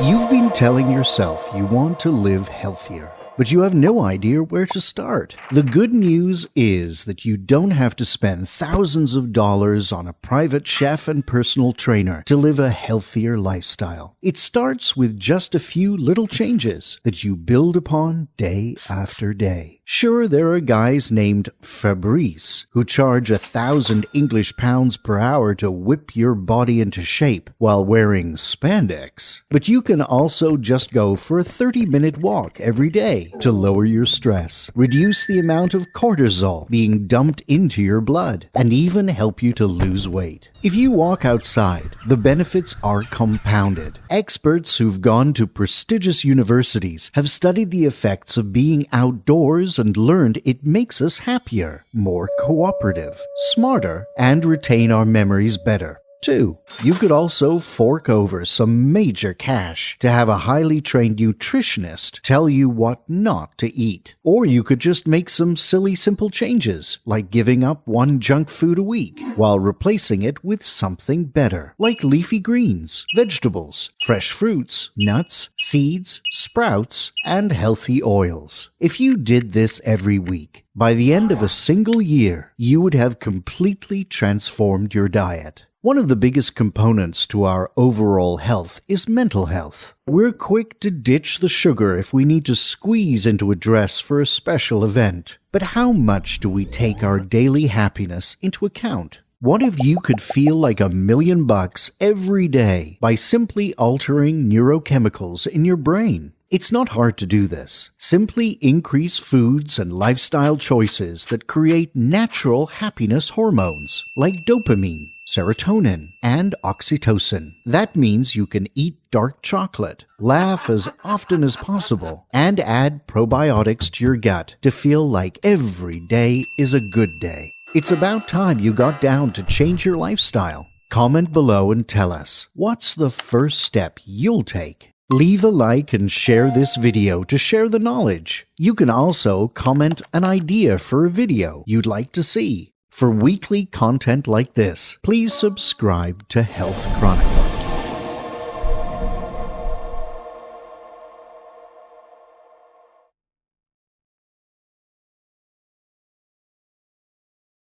You've been telling yourself you want to live healthier but you have no idea where to start. The good news is that you don't have to spend thousands of dollars on a private chef and personal trainer to live a healthier lifestyle. It starts with just a few little changes that you build upon day after day. Sure, there are guys named Fabrice who charge a thousand English pounds per hour to whip your body into shape while wearing spandex. But you can also just go for a 30 minute walk every day to lower your stress, reduce the amount of cortisol being dumped into your blood, and even help you to lose weight. If you walk outside, the benefits are compounded. Experts who've gone to prestigious universities have studied the effects of being outdoors and learned it makes us happier, more cooperative, smarter, and retain our memories better. 2. You could also fork over some major cash to have a highly trained nutritionist tell you what not to eat. Or you could just make some silly simple changes, like giving up one junk food a week while replacing it with something better, like leafy greens, vegetables, fresh fruits, nuts, seeds, sprouts, and healthy oils. If you did this every week, by the end of a single year, you would have completely transformed your diet. One of the biggest components to our overall health is mental health. We're quick to ditch the sugar if we need to squeeze into a dress for a special event. But how much do we take our daily happiness into account? What if you could feel like a million bucks every day by simply altering neurochemicals in your brain? It's not hard to do this. Simply increase foods and lifestyle choices that create natural happiness hormones like dopamine, serotonin, and oxytocin. That means you can eat dark chocolate, laugh as often as possible, and add probiotics to your gut to feel like every day is a good day. It's about time you got down to change your lifestyle. Comment below and tell us what's the first step you'll take Leave a like and share this video to share the knowledge. You can also comment an idea for a video you'd like to see. For weekly content like this, please subscribe to Health Chronicle.